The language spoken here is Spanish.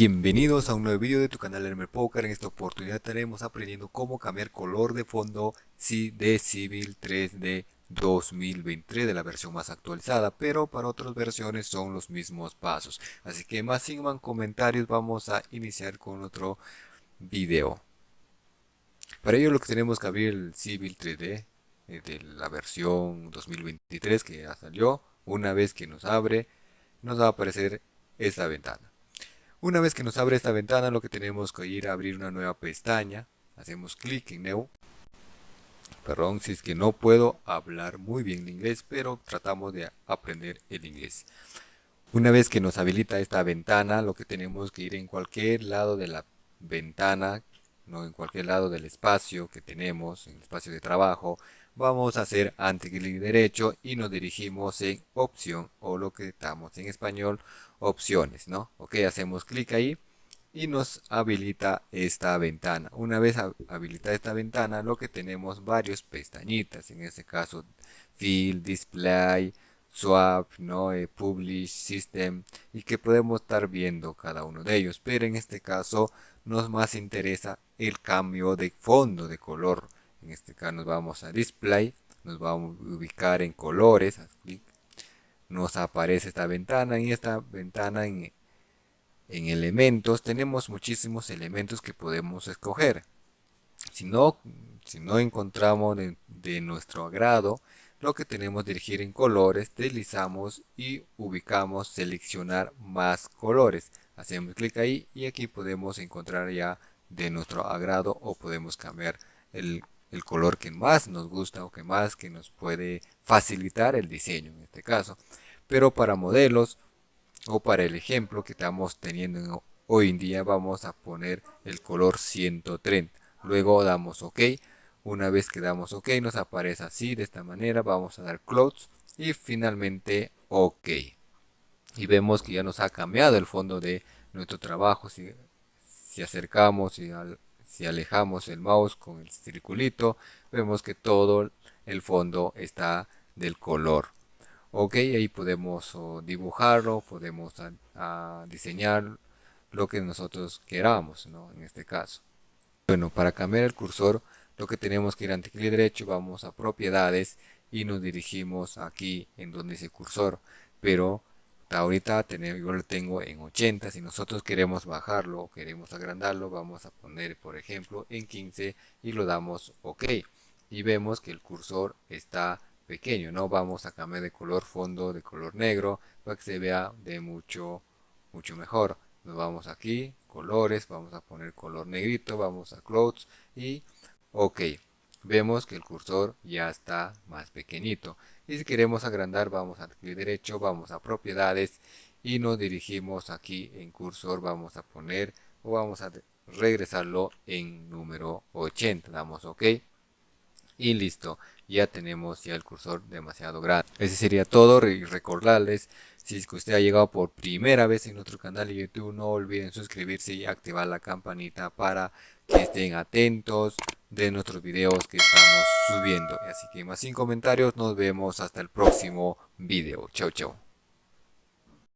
Bienvenidos a un nuevo video de tu canal Elmer Poker. En esta oportunidad estaremos aprendiendo cómo cambiar color de fondo de Civil 3D 2023 de la versión más actualizada, pero para otras versiones son los mismos pasos. Así que más sin más comentarios vamos a iniciar con otro video. Para ello lo que tenemos que abrir el Civil 3D eh, de la versión 2023 que ya salió. Una vez que nos abre nos va a aparecer esta ventana. Una vez que nos abre esta ventana, lo que tenemos que ir a abrir una nueva pestaña. Hacemos clic en New. Perdón, si es que no puedo hablar muy bien inglés, pero tratamos de aprender el inglés. Una vez que nos habilita esta ventana, lo que tenemos que ir en cualquier lado de la ventana, no en cualquier lado del espacio que tenemos, en el espacio de trabajo, vamos a hacer ante clic derecho y nos dirigimos en opción o lo que estamos en español opciones no ok hacemos clic ahí y nos habilita esta ventana. Una vez habilita esta ventana lo que tenemos varios pestañitas. En este caso field display swap no eh, publish system y que podemos estar viendo cada uno de ellos. Pero en este caso nos más interesa el cambio de fondo de color en este caso nos vamos a display nos vamos a ubicar en colores nos aparece esta ventana en esta ventana en, elementos tenemos muchísimos elementos que podemos escoger. Si no, si no encontramos de, de nuestro agrado lo que tenemos dirigir en colores deslizamos y ubicamos seleccionar más colores. Hacemos clic ahí y aquí podemos encontrar ya de nuestro agrado o podemos cambiar el el color que más nos gusta o que más que nos puede facilitar el diseño en este caso. Pero para modelos o para el ejemplo que estamos teniendo hoy en día vamos a poner el color 130. Luego damos OK. Una vez que damos OK nos aparece así de esta manera. Vamos a dar Close y finalmente OK. Y vemos que ya nos ha cambiado el fondo de nuestro trabajo. Si, si acercamos y al, si alejamos el mouse con el circulito, vemos que todo el fondo está del color. Ok, ahí podemos dibujarlo, podemos diseñar lo que nosotros queramos, en este caso. Bueno, para cambiar el cursor, lo que tenemos que ir ante clic derecho, vamos a propiedades y nos dirigimos aquí en donde dice cursor. Pero ahorita yo lo tengo en 80 si nosotros queremos bajarlo o queremos agrandarlo vamos a poner por ejemplo en 15 y lo damos ok. Y vemos que el cursor está pequeño no vamos a cambiar de color fondo de color negro para que se vea de mucho mucho mejor. Nos vamos aquí colores vamos a poner color negrito vamos a close y ok. Vemos que el cursor ya está más pequeñito y si queremos agrandar vamos a clic derecho vamos a propiedades y nos dirigimos aquí en cursor vamos a poner o vamos a regresarlo en número 80 damos ok y listo. Ya tenemos ya el cursor demasiado grande. Ese sería todo. Y recordarles si es que usted ha llegado por primera vez en nuestro canal de youtube no olviden suscribirse y activar la campanita para que estén atentos de nuestros videos que estamos subiendo. Así que más sin comentarios, nos vemos hasta el próximo video. Chau, chau.